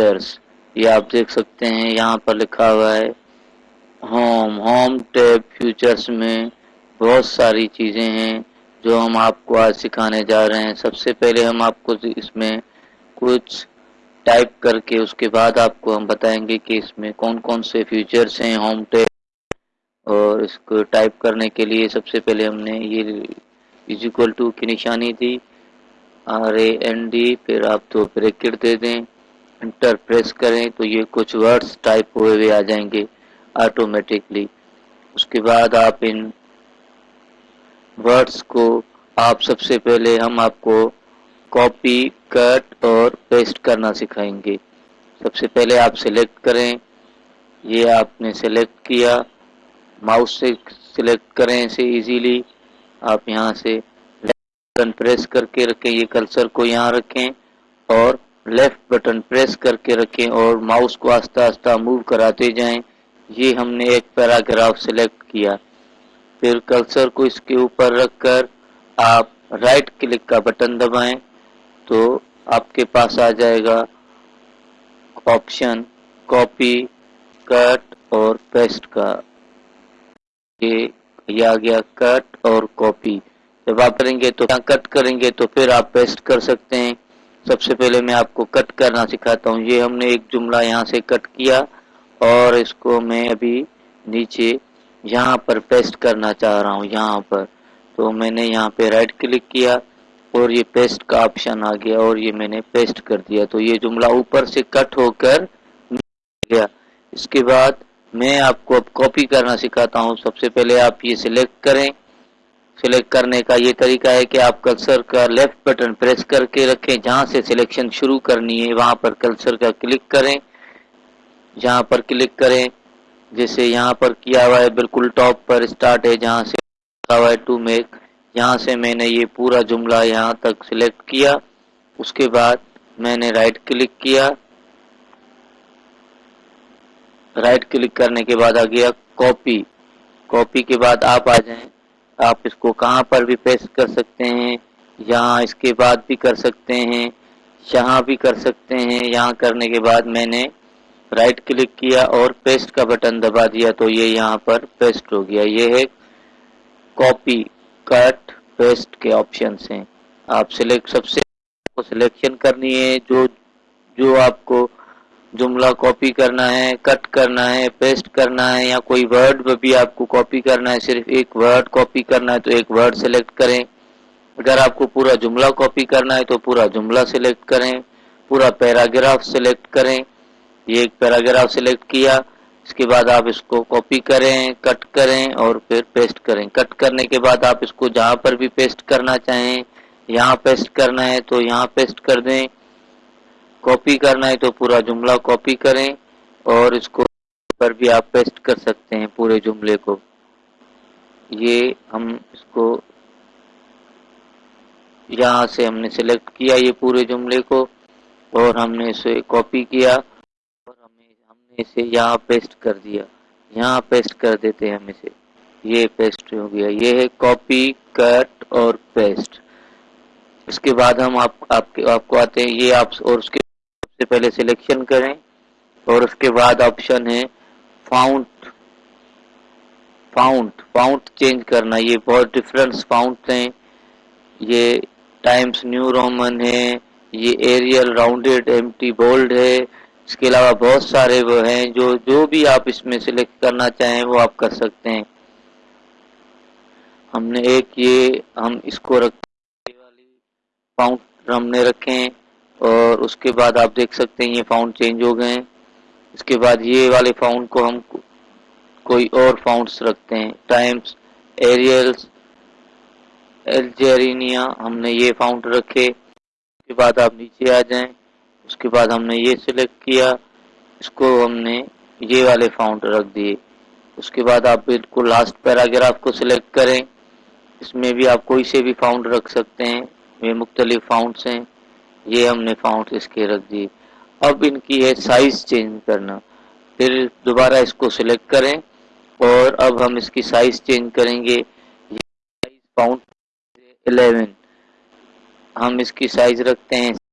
یہ آپ دیکھ سکتے ہیں، یہاں پر لکھا ہوا ہے ہوم ہوم ٹیب فیوچرز میں بہت ساری چیزیں ہیں جو ہم آپ کو آج سکھانے جا رہے ہیں۔ سب سے پہلے ہم آپ کو اس میں کچھ ٹائپ کر کے اس کے بعد آپ کو ہم بتائیں گے کہ اس میں کون کون سے فیچرز ہیں ہوم ٹیب اور اس کو ٹائپ کرنے کے لیے سب سے پہلے ہم نے یہ ایزیکول ٹو کی نشانی دی آر اے این ڈی پھر آپ تو بریکٹ دے دیں۔ انٹر پریس کریں تو یہ کچھ ورڈز ٹائپ ہوئے ہوئے آ جائیں گے آٹومیٹکلی اس کے بعد آپ ان ورڈز کو آپ سب سے پہلے ہم آپ کو کاپی، کٹ اور پیسٹ کرنا سکھائیں گے۔ سب سے پہلے آپ سلیکٹ کریں۔ یہ آپ نے سلیکٹ کیا۔ ماؤس سے سلیکٹ کریں اسے ایزیلی آپ یہاں سے بٹن پریس کر کے رکھیں۔ یہ کلسر کو یہاں رکھیں اور لیفٹ بٹن پریس کر کے رکھیں اور ماؤس کو آہستہ آہستہ موو کراتے جائیں یہ ہم نے ایک پیراگراف سلیکٹ کیا پھر کلسر کو اس کے اوپر رکھ کر آپ رائٹ کلک کا بٹن دبائیں تو آپ کے پاس آ جائے گا آپشن کاپی کٹ اور پیسٹ کا یہ آ گیا کٹ اور کاپی جب آپ کریں گے تو کٹ کریں گے تو پھر آپ پیسٹ کر سکتے ہیں سب سے پہلے میں آپ کو کٹ کرنا سکھاتا ہوں۔ یہ ہم نے ایک جملہ یہاں سے کٹ کیا اور اس کو میں ابھی نیچے یہاں پر پیسٹ کرنا چاہ رہا ہوں، یہاں پر۔ تو میں نے یہاں پہ رائٹ کلک کیا اور یہ پیسٹ کا آپشن آ گیا اور یہ میں نے پیسٹ کر دیا۔ تو یہ جملہ اوپر سے کٹ ہو کر گیا۔ اس کے بعد میں آپ کو اب کاپی کرنا سکھاتا ہوں۔ سب سے پہلے آپ یہ سلیکٹ کریں۔ سلیکٹ کرنے کا یہ طریقہ ہے کہ آپ کلسر کا لیفٹ بٹن پریس کر کے رکھیں، جہاں سے سلیکشن شروع کرنی ہے، وہاں پر کلسر کا کلک کریں۔ جہاں پر کلک کریں، جیسے یہاں پر کیا ہوا ہے، بالکل ٹاپ پر اسٹارٹ ہے، جہاں سے ہوا ہے، ٹو میک۔ یہاں سے میں نے یہ پورا جملہ یہاں تک سلیکٹ کیا۔ اس کے بعد میں نے رائٹ کلک کیا۔ رائٹ کلک کرنے کے بعد آ گیا کاپی کاپی کے بعد آپ آ جائیں۔ آپ اس کو کہاں پر بھی پیسٹ کر سکتے ہیں، یہاں اس کے بعد بھی کر سکتے ہیں، یہاں بھی کر سکتے ہیں، یہاں کرنے کے بعد میں نے رائٹ کلک کیا اور پیسٹ کا بٹن دبا دیا تو یہ یہاں پر پیسٹ ہو گیا۔ یہ ہے کاپی کٹ پیسٹ کے آپشنس ہیں۔ آپ سلیکٹ سب سے سلیکشن کرنی ہے، جو جو آپ کو جملہ کاپی کرنا ہے کٹ کرنا ہے پیسٹ کرنا ہے، یا کوئی ورڈ بھی آپ کو کاپی کرنا ہے، صرف ایک ورڈ کاپی کرنا ہے تو ایک ورڈ سلیکٹ کریں۔ اگر آپ کو پورا جملہ کاپی کرنا ہے تو پورا جملہ سلیکٹ کریں، پورا پیراگراف سلیکٹ کریں۔ یہ ایک پیراگراف سلیکٹ کیا، اس کے بعد آپ اس کو کاپی کریں کٹ کریں اور پھر پیسٹ کریں۔ کٹ کرنے کے بعد آپ اس کو جہاں پر بھی پیسٹ کرنا چاہیں، یہاں پیسٹ کرنا ہے تو یہاں پیسٹ کر دیں۔ کاپی کرنا ہے تو پورا جملہ کاپی کریں اور اس کو پر بھی آپ پیسٹ کر سکتے ہیں پورے جملے کو۔ یہ ہم اس کو یہاں سے ہم نے سلیکٹ کیا یہ پورے جملے کو اور ہم نے اسے کاپی کیا اور ہمیں ہم نے اسے یہاں پیسٹ کر دیا۔ یہاں پیسٹ کر دیتے ہیں ہم اسے۔ یہ پیسٹ ہو گیا۔ یہ ہے کاپی کٹ اور پیسٹ اس کے بعد ہم آپ آپ آپ کو آتے ہیں۔ یہ آپ اور اس کے سے پہلے سلیکشن کریں اور اس کے بعد آپشن ہے فاؤنٹ فاؤنٹ فاؤنٹ چینج کرنا. یہ بہت ڈفرینٹ فاؤنٹ ہیں. یہ ٹائمز نیو رومن ہے. یہ ایریل راؤنڈیڈ ایم ٹی بولڈ ہے. اس کے علاوہ بہت سارے وہ ہیں جو جو بھی آپ اس میں سلیکٹ کرنا چاہیں وہ آپ کر سکتے ہیں. ہم نے ایک یہ، ہم اس کو رکھ فاؤنٹ ہم نے رکھے اور اس کے بعد آپ دیکھ سکتے ہیں یہ فاؤنٹ چینج ہو گئے ہیں۔ اس کے بعد یہ والے فاؤنٹ کو ہم کوئی اور فاؤنٹس رکھتے ہیں۔ ٹائمز، ایریلز، الجیرینیا، ہم نے یہ فاؤنٹ رکھے۔ اس کے بعد آپ نیچے آ جائیں۔ اس کے بعد ہم نے یہ سلیکٹ کیا۔ اس کو ہم نے یہ والے فاؤنٹ رکھ دیے۔ اس کے بعد آپ بالکل لاسٹ پیراگراف کو سلیکٹ کریں۔ اس میں بھی آپ کوئی سے بھی فاؤنٹ رکھ سکتے ہیں۔ یہ مختلف فاؤنٹس ہیں۔ یہ ہم نے فاؤنٹ اس کے رکھ دیے جی۔ اب ان کی ہے سائز چینج کرنا۔ پھر دوبارہ اس کو سلیکٹ کریں اور اب ہم اس کی سائز چینج کریں گے۔ فاؤنٹ الیون ہم اس کی سائز رکھتے ہیں۔